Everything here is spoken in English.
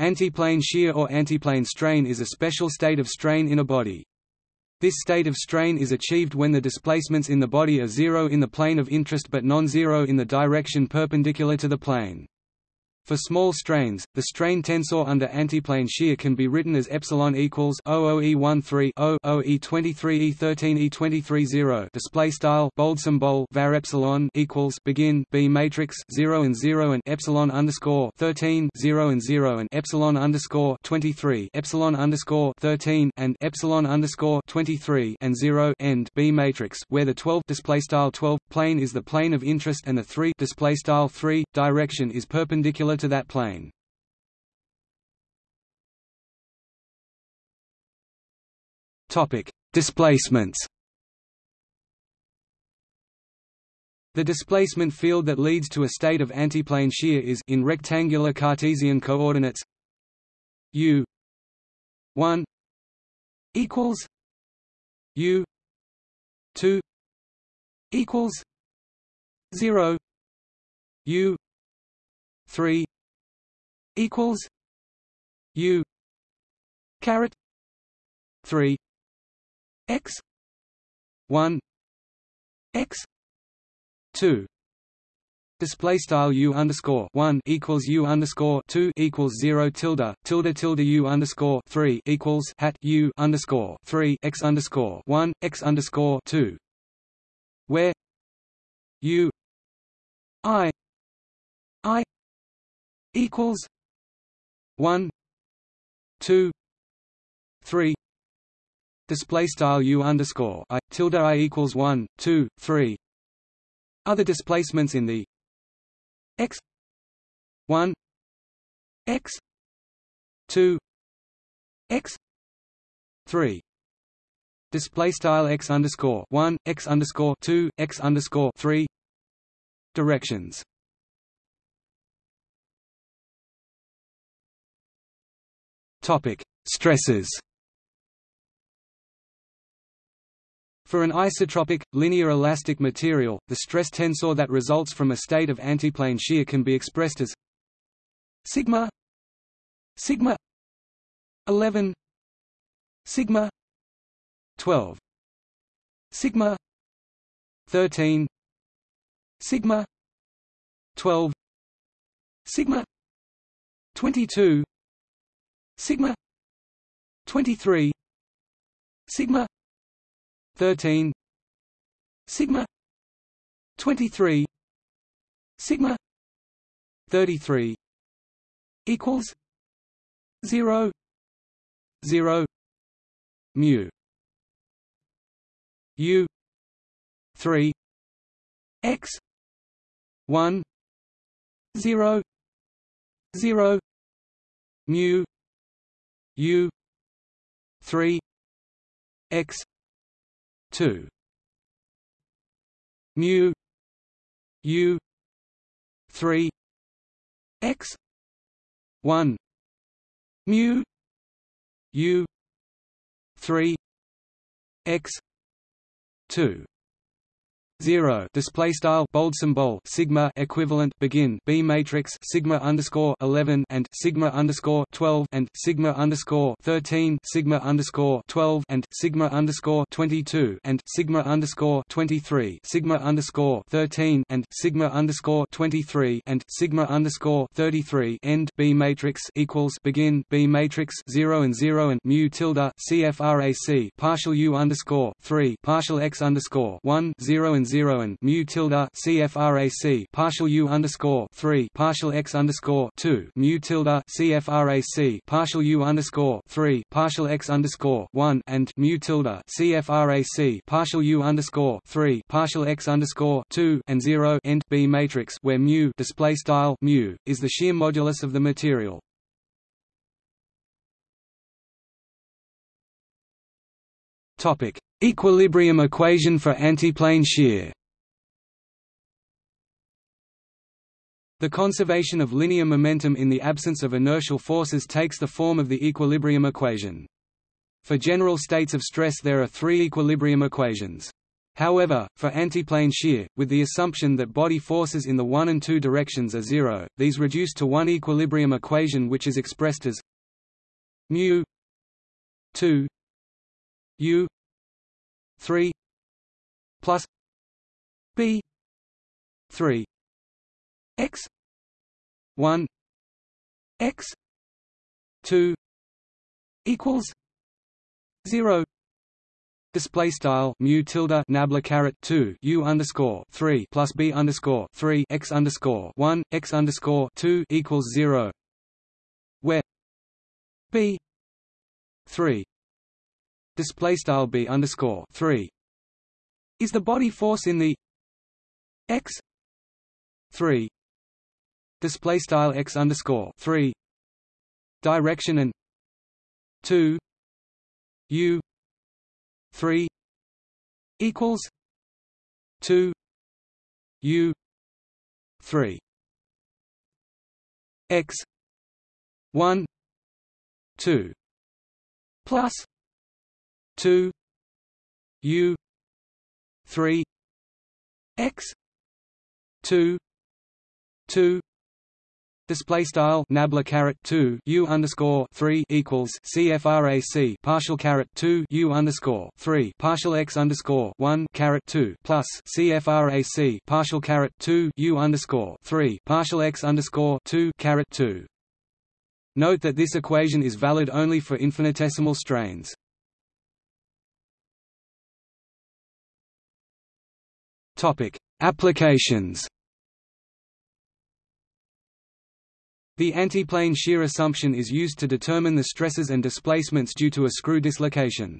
Antiplane shear or antiplane strain is a special state of strain in a body. This state of strain is achieved when the displacements in the body are zero in the plane of interest but non-zero in the direction perpendicular to the plane. For small strains, the strain tensor under antiplane shear can be written as epsilon equals OOE13 O OE23 E13 E23 0 display style bold symbol var epsilon equals begin B matrix 0 and 0 and epsilon underscore 13 0 and 0 and epsilon underscore 23 epsilon underscore 13 and epsilon underscore 23 and 0 end B matrix where the 12 display style 12 plane is the plane of interest and the 3 display style 3 direction is perpendicular to that plane. Topic: Displacements. The displacement field that leads to a state of antiplane shear is in rectangular Cartesian coordinates u 1 equals u 2 equals 0 u 3 equals u caret 3 x 1 x 2 Display style u underscore one equals u underscore two equals zero tilde tilde tilde u underscore three equals hat u underscore three x underscore one x underscore two, where u i i equals one. Two. Three. Display style u underscore i. Tilde i equals one two three. Other displacements in the x. One. X. Two. X. Three. Display style x underscore one x underscore two x underscore three. Directions Topic: Stresses. For an isotropic, linear elastic material, the stress tensor that results from a state of antiplane shear can be expressed as sigma sigma 11 sigma 12 sigma 13 sigma 12 sigma 22 sigma 23 sigma 13 sigma 23 sigma 33 equals 0 0 mu u 3 x 1 0 0 mu U three X two mu U three X one mu U three X two 0 display style. Bold symbol. Sigma. Equivalent. Begin. B matrix. Sigma underscore 11 and sigma underscore 12 and sigma underscore 13 sigma underscore 12 and sigma underscore 22 and sigma underscore 23 sigma underscore 13 and sigma underscore 23 and sigma underscore 33 end. B matrix equals begin. B matrix 0 and 0 and mu tilde. Cfrac partial u underscore 3 partial x underscore 1 0 and 0 and mu tilde CFRAC partial U underscore three partial X underscore two mu tilde CFRAC partial U underscore three partial X underscore one and mu tilde CFRAC partial U underscore three partial X underscore two and zero end B matrix where mu display style mu is the shear modulus of the material. Topic: Equilibrium equation for antiplane shear. The conservation of linear momentum in the absence of inertial forces takes the form of the equilibrium equation. For general states of stress there are three equilibrium equations. However, for antiplane shear, with the assumption that body forces in the one and two directions are zero, these reduce to one equilibrium equation which is expressed as mu 2 u 3 plus b 3 x 1 x 2 equals 0 Display style mu tilde nabla caret two u underscore three plus b underscore three x underscore one x underscore two equals zero, where b three display style b underscore three. Is the body force in the x three display style x underscore three direction and two u 3 equals 2 u 3 x 1 2 plus 2 u 3 x 2 2 Display style nabla caret two u underscore three equals CFRAC partial caret two u underscore three partial x underscore one caret two plus CFRAC partial caret two u underscore three partial x underscore two caret two. Note that this equation is valid only for infinitesimal strains. Topic: Applications. The antiplane shear assumption is used to determine the stresses and displacements due to a screw dislocation.